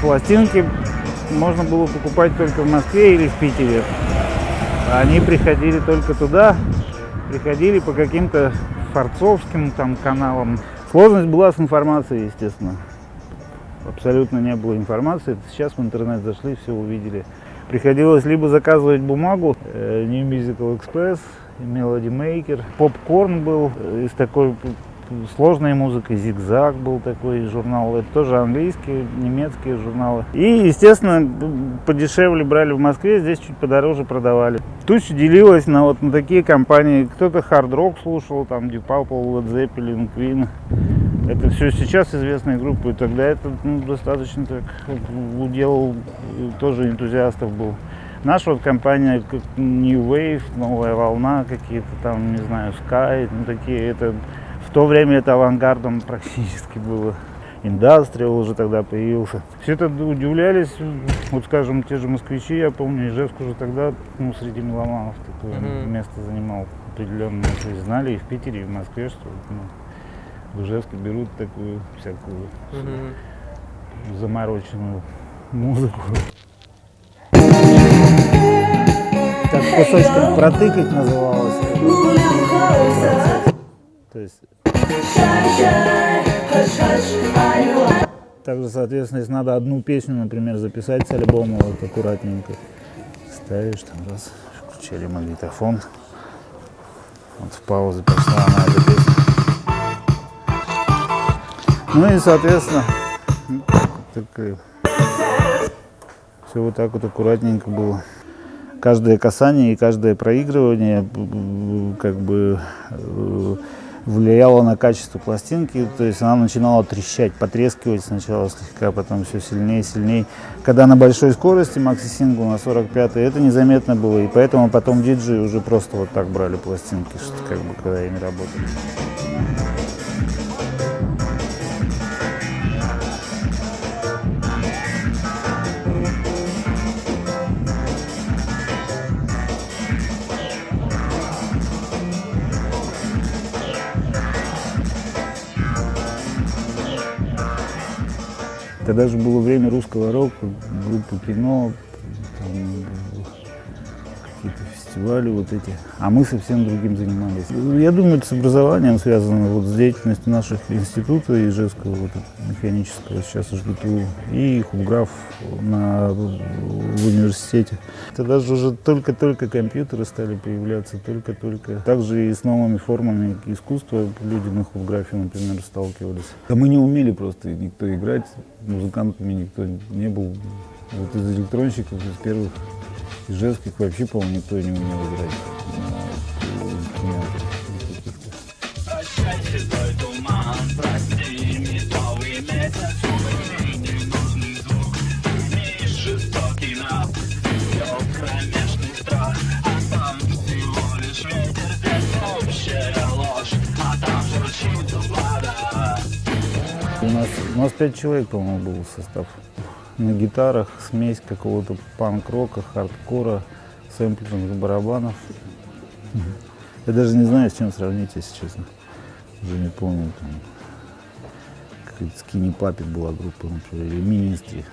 пластинки можно было покупать только в Москве или в Питере. Они приходили только туда, приходили по каким-то форцовским там каналам. Сложность была с информацией, естественно. Абсолютно не было информации. Сейчас в интернет зашли, все увидели. Приходилось либо заказывать бумагу, э, New Musical Express, Melody Maker. Попкорн был из такой сложной музыкой, Зигзаг был такой журнал, это тоже английские, немецкие журналы. И, естественно, подешевле брали в Москве, здесь чуть подороже продавали. Туча делилась на вот на такие компании, кто-то хард-рок слушал, там Deep Purple, Led Zeppelin. Это все сейчас известные группы, тогда это ну, достаточно так удел тоже энтузиастов был. Наша вот компания как New Wave, Новая Волна, какие-то там, не знаю, Sky, ну такие, это то время это авангардом практически было. Индастриал уже тогда появился. Все это удивлялись, вот скажем, те же москвичи, я помню, Ижевск уже тогда ну, среди меломанов такое mm-hmm. место занимал определенное. То есть знали и в Питере, и в Москве, что ну, в Ижевске берут такую всякую mm-hmm. замороченную музыку. Так кусочком протыкать называлось. То есть также, соответственно, если надо одну песню, например, записать с альбома, вот аккуратненько ставишь, там раз, включили магнитофон, вот в паузу пошла на эту песню. Ну и, соответственно, так, все вот так вот аккуратненько было. Каждое касание и каждое проигрывание как бы э, влияло на качество пластинки, то есть она начинала трещать, потрескивать сначала слегка, потом все сильнее и сильнее. Когда на большой скорости макси-сингл на 45 это незаметно было, и поэтому потом диджеи уже просто вот так брали пластинки, что как бы когда ими работали. Тогда же было время русского рока, группы кино, какие-то фестивали вот эти. А мы совсем другим занимались. Я думаю, это с образованием связано, вот с деятельностью наших института Ижевского, вот, механического, сейчас ЖГТУ, и Хубграф на, в университете. Тогда же уже только-только компьютеры стали появляться, только-только. Также и с новыми формами искусства люди на Хубграфе, например, сталкивались. А мы не умели просто никто играть, музыкантами никто не был. Вот из электронщиков, из первых Ижевских вообще, по-моему, никто не умел играть. У нас, у нас пять человек, по-моему, был состав. На гитарах смесь какого-то панк-рока, хардкора, сэмплерных барабанов. Я даже не знаю, с чем сравнить, если честно. Уже не помню. Там, какая-то Скини Папик была группа, например, или Министри.